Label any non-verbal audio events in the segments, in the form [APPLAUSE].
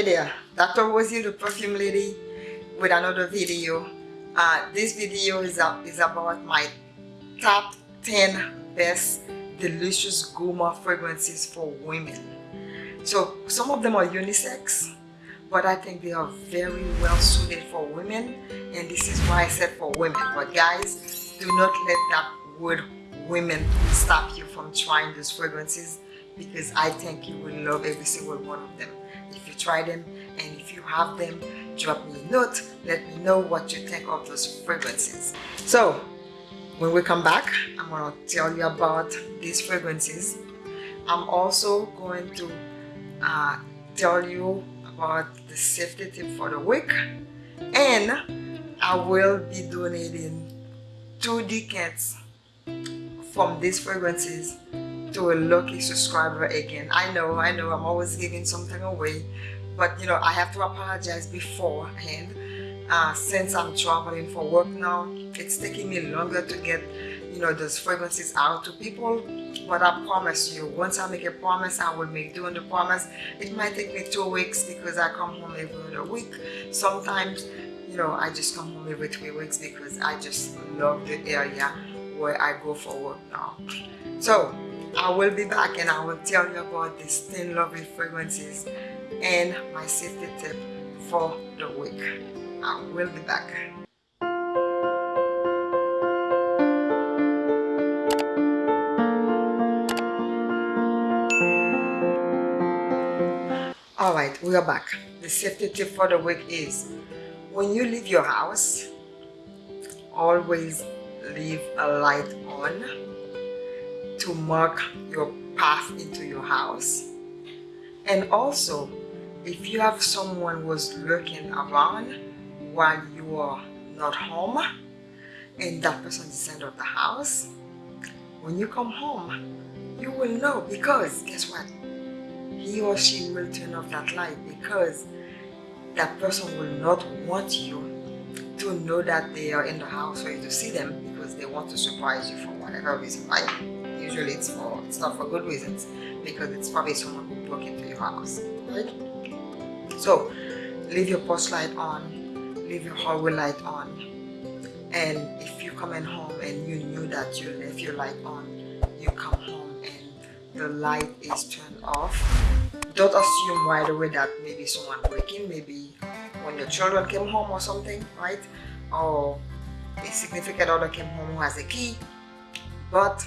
Hey there, Dr. Rosie, the perfume lady, with another video. Uh, this video is, is about my top 10 best delicious gourmet fragrances for women. So some of them are unisex, but I think they are very well suited for women and this is why I said for women. But guys, do not let that word women stop you from trying those fragrances because I think you will love every single one of them if you try them and if you have them drop me a note. Let me know what you think of those fragrances. So when we come back I'm going to tell you about these fragrances. I'm also going to uh, tell you about the safety tip for the week. And I will be donating two decants from these fragrances to a lucky subscriber again. I know, I know, I'm always giving something away, but you know, I have to apologize beforehand. Uh, since I'm traveling for work now, it's taking me longer to get, you know, those fragrances out to people. But I promise you, once I make a promise, I will make doing the promise. It might take me two weeks because I come home every other week. Sometimes, you know, I just come home every three weeks because I just love the area where I go for work now. So, I will be back and I will tell you about these 10 lovely fragrances and my safety tip for the week. I will be back. Alright, we are back. The safety tip for the week is when you leave your house, always leave a light on to mark your path into your house. And also, if you have someone who's lurking around while you are not home and that person is inside of the house, when you come home, you will know because guess what? He or she will turn off that light because that person will not want you to know that they are in the house for you to see them because they want to surprise you for whatever reason, right? Usually it's for it's not for good reasons because it's probably someone who broke into your house. Right. So leave your porch light on leave your hallway light on and if you come in home and you knew that you left your light on you come home and the light is turned off. Don't assume right away that maybe someone breaking maybe when your children came home or something right? Or a significant other came home who has a key. But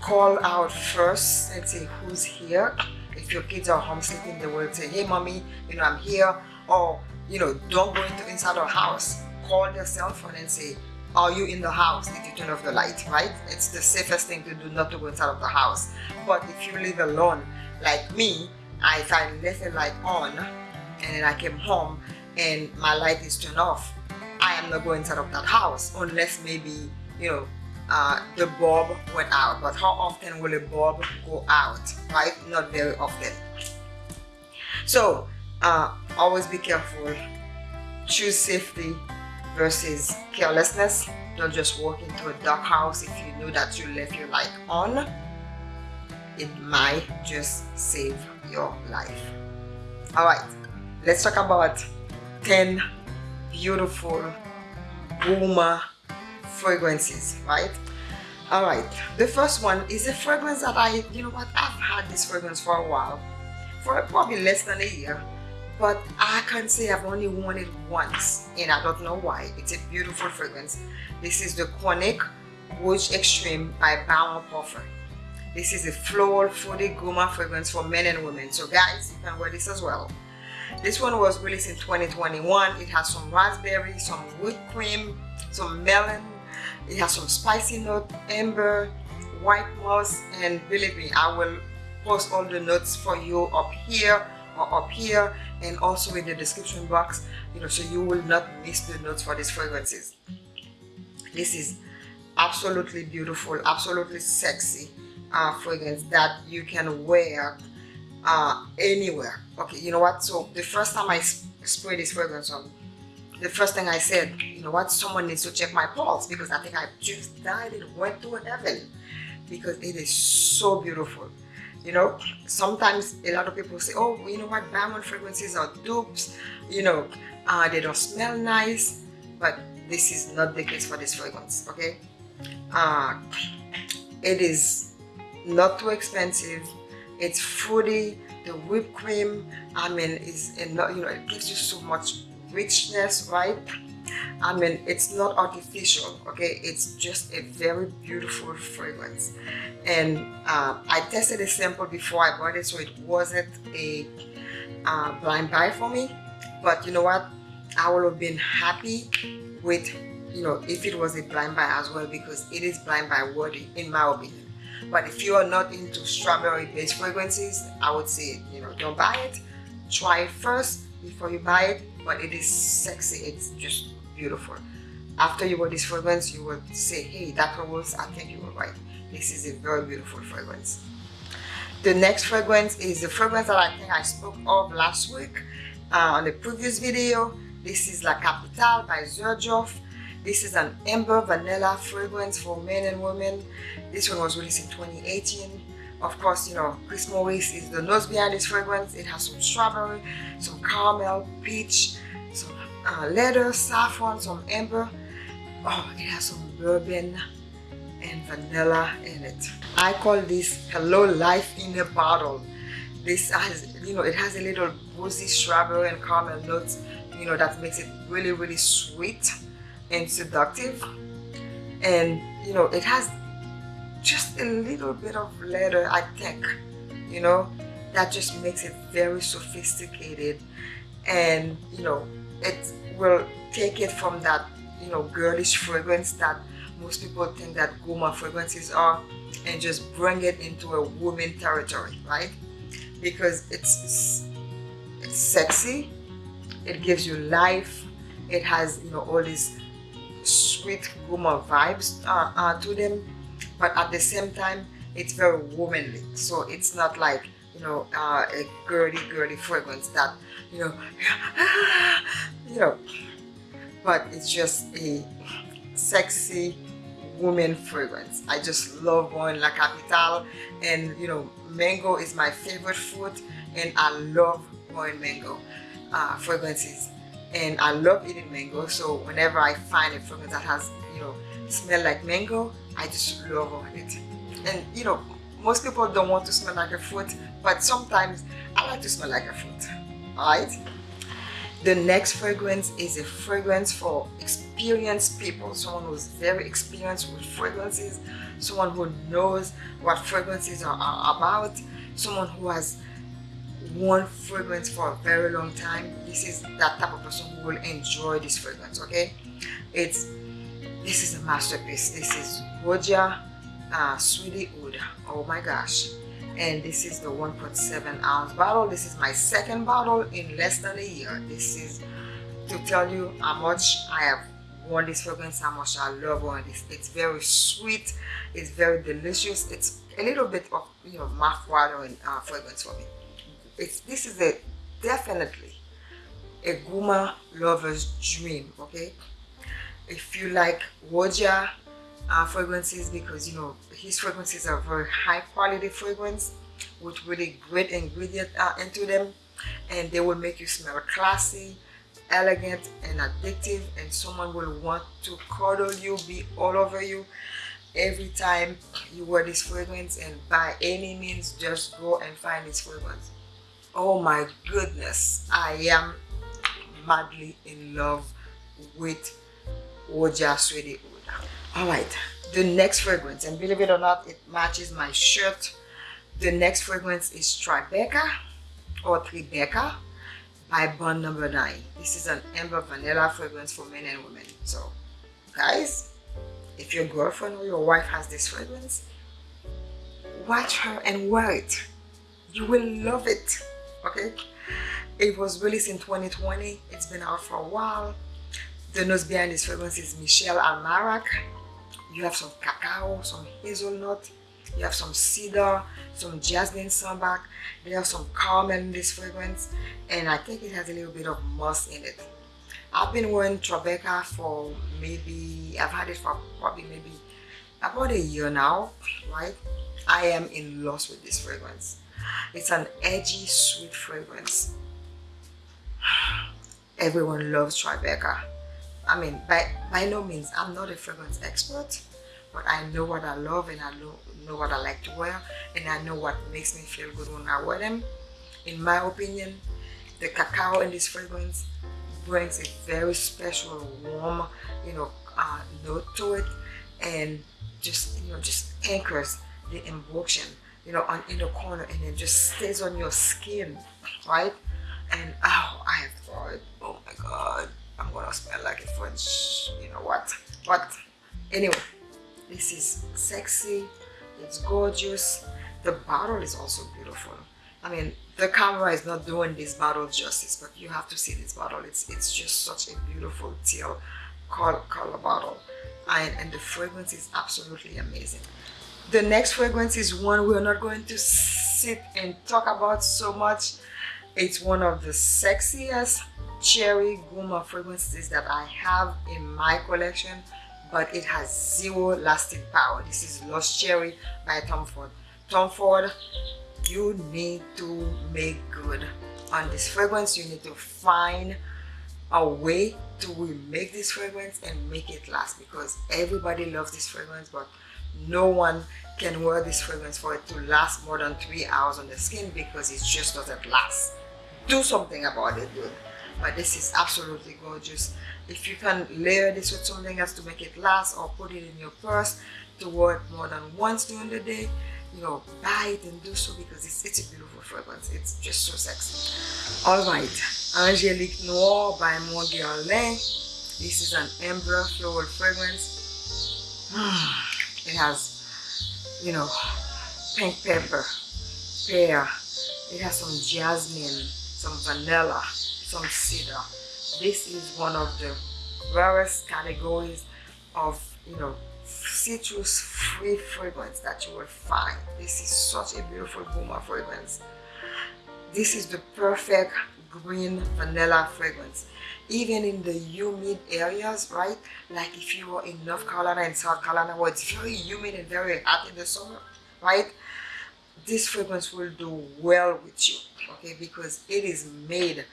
call out first and say who's here? If your kids are home sleeping they will say hey mommy you know i'm here. Or you know don't go into inside our house. Call their cell phone and say are you in the house? Did you turn off the light right? It's the safest thing to do not to go inside of the house. But if you live alone like me I, if i left the light on and then i came home and my light is turned off i am not going inside of that house unless maybe you know uh, the bulb went out but how often will a bulb go out right? Not very often. So uh, always be careful. Choose safety versus carelessness. Don't just walk into a dark house if you know that you left your light on. It might just save your life. All right let's talk about 10 beautiful gourmet fragrances right? All right the first one is a fragrance that i you know what i've had this fragrance for a while for probably less than a year but i can say i've only worn it once and i don't know why. It's a beautiful fragrance. This is the Chronic Rouge Extreme by Baron Parfum. This is a floral fruity gourmet fragrance for men and women. So guys you can wear this as well. This one was released in 2021 it has some raspberry some whipped cream some melon it has some spicy note, amber, white moss, and believe me, I will post all the notes for you up here or up here and also in the description box, you know, so you will not miss the notes for these fragrances. This is absolutely beautiful, absolutely sexy uh, fragrance that you can wear uh, anywhere. Okay, you know what? So the first time I spray this fragrance on, the first thing I said, you know what, someone needs to check my pulse because I think I just died and went to heaven because it is so beautiful. you know sometimes a lot of people say oh you know what? Diamond fragrances are dupes. You know uh, they don't smell nice. But this is not the case for this fragrance okay? Uh, it is not too expensive. It's fruity. The whipped cream i mean is you know it gives you so much richness right? I mean it's not artificial okay? It's just a very beautiful fragrance. And uh, I tested a sample before I bought it so it wasn't a uh, blind buy for me. But you know what? I would have been happy with you know if it was a blind buy as well because it is blind buy worthy in my opinion. But if you are not into strawberry based fragrances I would say you know don't buy it. Try it first before you buy it but it is sexy it's just beautiful. After you wear this fragrance you will say hey that Rose I think you were right. This is a very beautiful fragrance. The next fragrance is the fragrance that I think I spoke of last week uh, on the previous video. This is La Capitale by Xerjoff this is an amber vanilla fragrance for men and women. This one was released in 2018 of course you know Chris Maurice is the nose behind this fragrance. It has some strawberry some caramel peach some uh, leather saffron some amber. Oh it has some bourbon and vanilla in it. I call this hello life in a bottle. This has you know it has a little boozy strawberry and caramel notes you know that makes it really really sweet and seductive. And you know it has just a little bit of leather I think you know that just makes it very sophisticated. And you know it will take it from that you know girlish fragrance that most people think that gourmand fragrances are and just bring it into a woman territory right? Because it's it's sexy it gives you life it has you know all these sweet gourmand vibes uh, uh, to them but at the same time it's very womanly. So it's not like you know uh, a girly girly fragrance that you know [SIGHS] you know but it's just a sexy woman fragrance. I just love going La Capitale and you know mango is my favorite fruit and I love going mango uh, fragrances. And I love eating mango so whenever I find a fragrance that has you know smell like mango I just love on it. And you know most people don't want to smell like a fruit but sometimes I like to smell like a fruit. Alright? The next fragrance is a fragrance for experienced people someone who's very experienced with fragrances someone who knows what fragrances are, are about someone who has one fragrance for a very long time. This is that type of person who will enjoy this fragrance okay? It's this is a masterpiece. This is Roja uh, Sweetie Oud oh my gosh. And this is the 1.7 ounce bottle. This is my second bottle in less than a year. This is to tell you how much I have worn this fragrance how much I love on this. It's very sweet. It's very delicious. It's a little bit of you know mouth-watering uh, fragrance for me. It's this is a definitely a gourmand lover's dream okay if you like Roja uh, fragrances because you know his fragrances are very high quality fragrance with really great ingredient uh, into them. And they will make you smell classy elegant and addictive and someone will want to cuddle you be all over you every time you wear this fragrance. And by any means just go and find this fragrance. Oh my goodness i am madly in love with Roja Sweetie all right. The next fragrance and believe it or not it matches my shirt. The next fragrance is Tribeca or Tribeca by Bond Number 9 this is an amber vanilla fragrance for men and women. So guys if your girlfriend or your wife has this fragrance watch her and wear it. You will love it. Okay? It was released in 2020 it's been out for a while the nose behind this fragrance is Michel Almairac you have some cacao some hazelnut you have some cedar some jasmine sambac there are some caramel in this fragrance and i think it has a little bit of musk in it i've been wearing Tribeca for maybe i've had it for probably maybe about a year now right I am in love with this fragrance. It's an edgy, sweet fragrance. [SIGHS] Everyone loves Tribeca. I mean, by, by no means, I'm not a fragrance expert, but I know what I love and I know, know what I like to wear and I know what makes me feel good when I wear them. In my opinion, the cacao in this fragrance brings a very special, warm, you know, uh, note to it and just, you know, just anchors the emotion, you know, on in the corner and it just stays on your skin, right? And oh, I have thought, oh my God, I'm gonna smell like a French, you know what? But anyway, this is sexy, it's gorgeous. The bottle is also beautiful. I mean, the camera is not doing this bottle justice, but you have to see this bottle. It's it's just such a beautiful teal color, color bottle. And, and the fragrance is absolutely amazing. The next fragrance is one we're not going to sit and talk about so much. It's one of the sexiest cherry gourmand fragrances that I have in my collection but it has zero lasting power. This is Lost Cherry by Tom Ford. Tom Ford, you need to make good on this fragrance. You need to find a way to remake this fragrance and make it last because everybody loves this fragrance but no one can wear this fragrance for it to last more than three hours on the skin because it just doesn't last. Do something about it, dude but this is absolutely gorgeous. If you can layer this with something else to make it last or put it in your purse to wear it more than once during the day you know buy it and do so because it's, it's a beautiful fragrance. It's just so sexy. All right. Angelique noir by Mon Guerlain this is an amber floral fragrance. [SIGHS] It has you know pink pepper pear. It has some jasmine some vanilla some cedar. This is one of the rarest categories of, you know, citrus free fragrance that you will find. This is such a beautiful gourmand fragrance. This is the perfect green vanilla fragrance. Even in the humid areas, right? Like if you are in North Carolina and South Carolina where it's very humid and very hot in the summer, right? This fragrance will do well with you, okay? Because it is made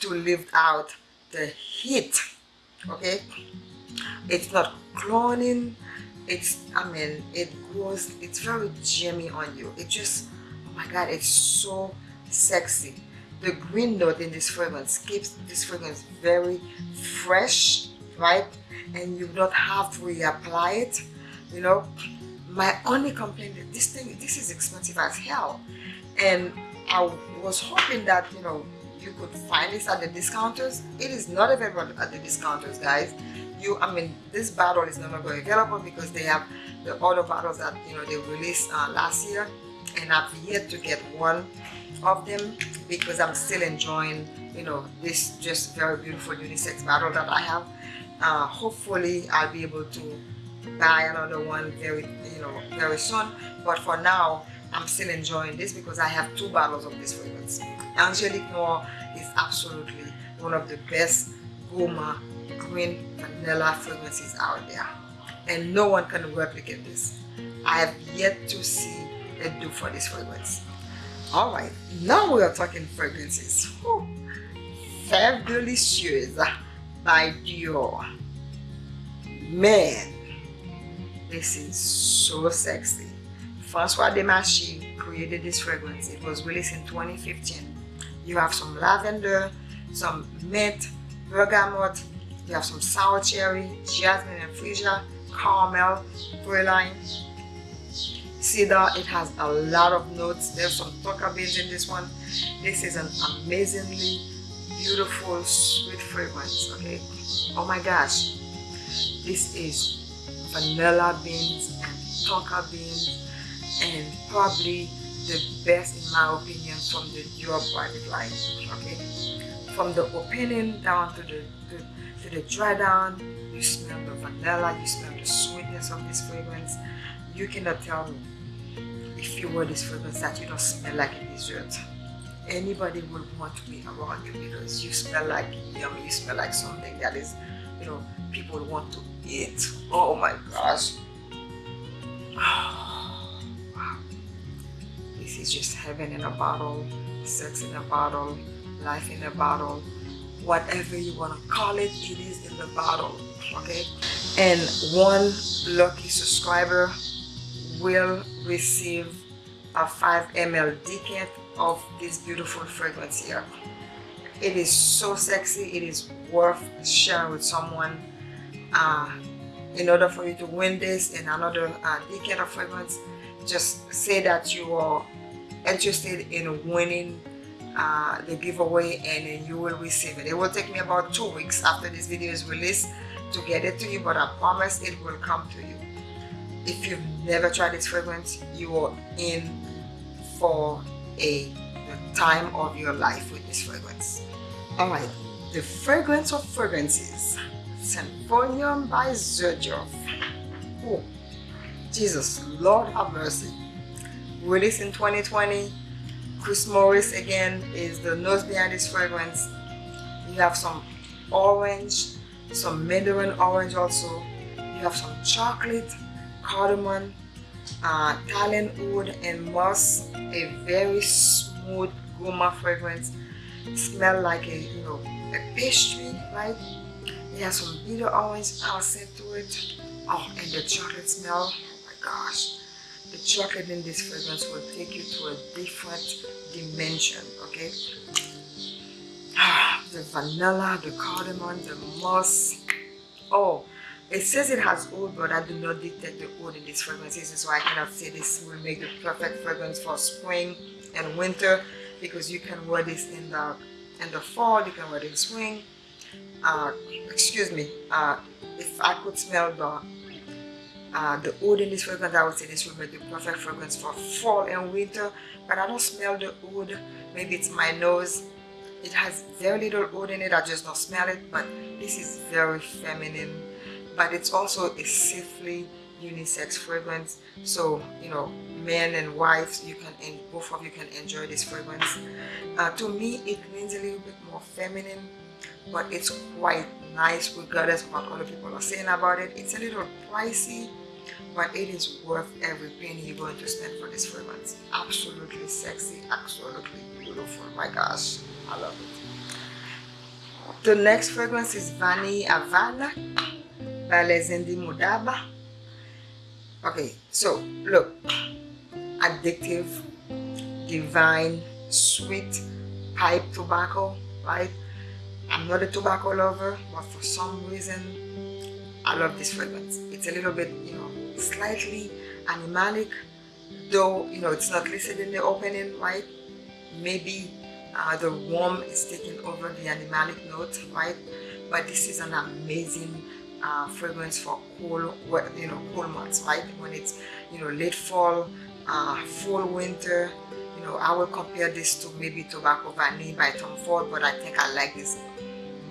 to lift out the heat okay? It's not cloning it's i mean it goes it's very jammy on you. It just oh my god it's so sexy. The green note in this fragrance keeps this fragrance very fresh right? And you don't have to reapply it you know? My only complaint is this thing this is expensive as hell. And i was hoping that you know you could find this at the discounters. It is not available at the discounters guys. You i mean this bottle is no longer available because they have the other bottles that you know they released uh, last year. And i've yet to get one of them because i'm still enjoying you know this just very beautiful unisex bottle that i have. Uh, hopefully i'll be able to buy another one very you know very soon. But for now I'm still enjoying this because I have two bottles of this fragrance. Angelique Noir is absolutely one of the best gourmand green vanilla fragrances out there. And no one can replicate this. I have yet to see a dupe for this fragrance. Alright, now we are talking fragrances. Whew. Fève Delicieuse by Dior. Man, this is so sexy. Francois Demachy created this fragrance. It was released in 2015. You have some lavender, some mint, bergamot, you have some sour cherry, jasmine and freesia, caramel, praline, cedar. It has a lot of notes. There's some tonka beans in this one. This is an amazingly beautiful, sweet fragrance, okay? Oh my gosh. This is vanilla beans and tonka beans and probably the best in my opinion from the Dior private line okay? From the opening down to the to, the dry down you smell the vanilla you smell the sweetness of this fragrance. You cannot tell me if you wear this fragrance that you don't smell like a dessert. Anybody would want to be around you because you smell like yum you smell like something that is you know people want to eat. Oh my gosh [SIGHS] ah. This is just heaven in a bottle sex in a bottle life in a bottle. Whatever you want to call it it is in the bottle okay? And one lucky subscriber will receive a 5 ml decant of this beautiful fragrance here. It is so sexy it is worth sharing with someone uh, in order for you to win this and another uh, decant of fragrance. Just say that you are interested in winning uh, the giveaway and you will receive it. It will take me about two weeks after this video is released to get it to you but I promise it will come to you. If you've never tried this fragrance, you are in for a time of your life with this fragrance. Alright, the fragrance of fragrances, Symphonium by Xerjoff. Oh, Jesus, Lord have mercy. Released in 2020, Chris Maurice again is the nose behind this fragrance. You have some orange, some mandarin orange also. You have some chocolate, cardamom, uh, wood and moss. A very smooth gourmand fragrance. Smell like a you know a pastry, right? It has some bitter orange accent to it. Oh, and the chocolate smell. Oh my gosh the chocolate in this fragrance will take you to a different dimension okay? The vanilla the cardamom the moss. Oh it says it has oud but i do not detect the oud in this fragrance this is why i cannot say this will make the perfect fragrance for spring and winter because you can wear this in the in the fall you can wear it in spring. Uh, excuse me uh, if i could smell the uh, the oud in this fragrance, I would say this will be the perfect fragrance for fall and winter, but I don't smell the oud. Maybe it's my nose. It has very little oud in it, I just don't smell it, but this is very feminine. But it's also a safely unisex fragrance, so you know, men and wives, you can, and both of you can enjoy this fragrance. Uh, to me, it leans a little bit more feminine, but it's quite nice regardless of what other people are saying about it. It's a little pricey, but it is worth every penny you're going to spend for this fragrance. Absolutely sexy absolutely beautiful. My gosh i love it. The next fragrance is Vanille Havana by Lezendi Mudaba okay so look addictive divine sweet pipe tobacco right? I'm not a tobacco lover but for some reason i love this fragrance. It's a little bit you know slightly animalic though you know it's not listed in the opening right? Maybe uh, the warm is taking over the animalic note right? But this is an amazing uh, fragrance for cool you know cool months right when it's you know late fall uh, full winter you know I will compare this to maybe Tobacco Vanille by Tom Ford but I think I like this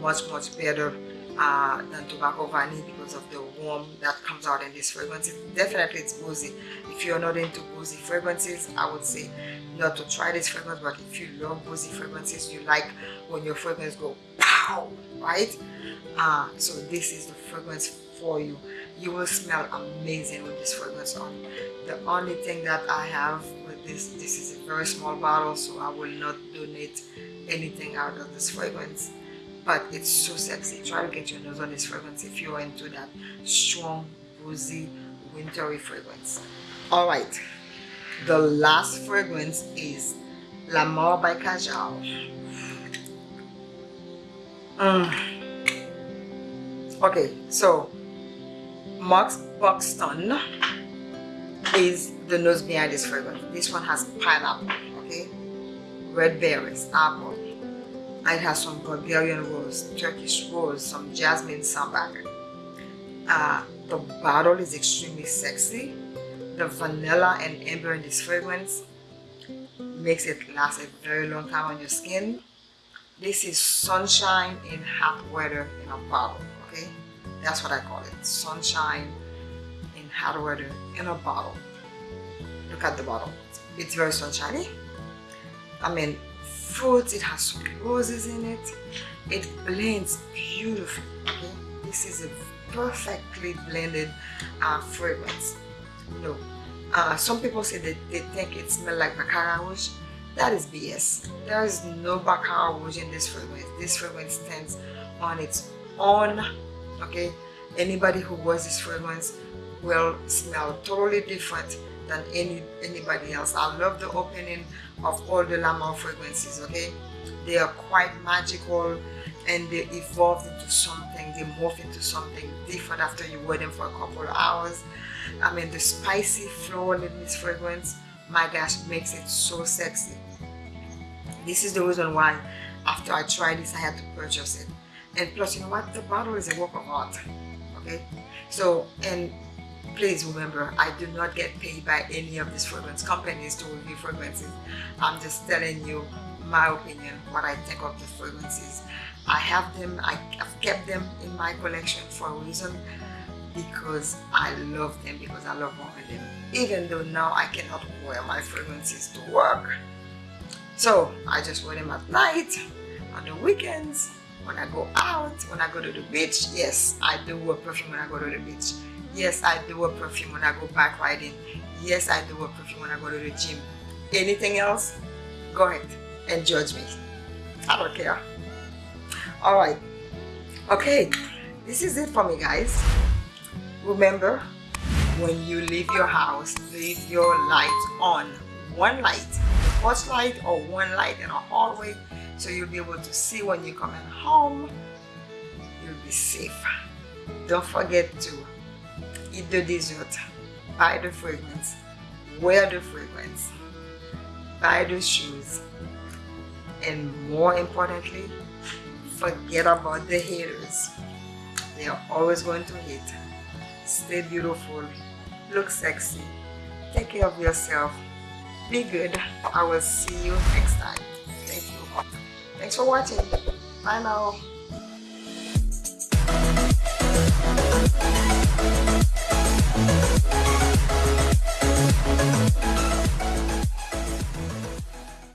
much much better uh, than tobacco vanille because of the warm that comes out in this fragrance. It, definitely it's boozy. If you're not into boozy fragrances, I would say not to try this fragrance, but if you love boozy fragrances, you like when your fragrance go pow, right? Uh, so this is the fragrance for you. You will smell amazing with this fragrance on. The only thing that I have with this, this is a very small bottle, so I will not donate anything out of this fragrance but it's so sexy try to get your nose on this fragrance if you're into that strong boozy wintry fragrance all right the last fragrance is Lamar by Kajal mm. okay so Max Buxton is the nose behind this fragrance this one has pineapple okay red berries apple it has some Bulgarian rose, Turkish rose, some jasmine sambac. Uh, the bottle is extremely sexy. The vanilla and amber in this fragrance makes it last a very long time on your skin. This is sunshine in hot weather in a bottle, okay? That's what I call it, sunshine in hot weather in a bottle. Look at the bottle. It's very sunshiny. I mean, fruits, it has some roses in it. It blends beautifully, okay? This is a perfectly blended uh, fragrance. You know, uh, some people say that they think it smells like Baccarat Rouge. That is BS. There is no Baccarat Rouge in this fragrance. This fragrance stands on its own. Okay, anybody who wears this fragrance will smell totally different than any anybody else. I love the opening of all the La fragrances. Okay, they are quite magical and they evolve into something. They morph into something different after you wear them for a couple of hours. I mean, the spicy floral in this fragrance, my gosh, makes it so sexy. This is the reason why after I tried this, I had to purchase it. And plus, you know what? The bottle is a work of art. Okay? So, and please remember, I do not get paid by any of these fragrance companies to review fragrances. I'm just telling you my opinion, what I think of the fragrances. I have them, I, have kept them in my collection for a reason because I love them, because I love wearing them. Even though now I cannot wear my fragrances to work. So I just wear them at night, on the weekends, when I go out, when I go to the beach. Yes, I do wear perfume when I go to the beach. Yes, I do wear perfume when I go bike riding. Yes, I do wear perfume when I go to the gym. Anything else? Go ahead and judge me. I don't care. Alright. Okay, this is it for me guys. Remember, when you leave your house, leave your light on. One light, porch light or one light in a hallway so you'll be able to see when you're coming home. You'll be safe. Don't forget to eat the dessert, buy the fragrance, wear the fragrance, buy the shoes, and more importantly, forget about the haters. They are always going to hate stay beautiful, look sexy, take care of yourself, be good. I will see you next time. Thank you. Thanks for watching. Bye now.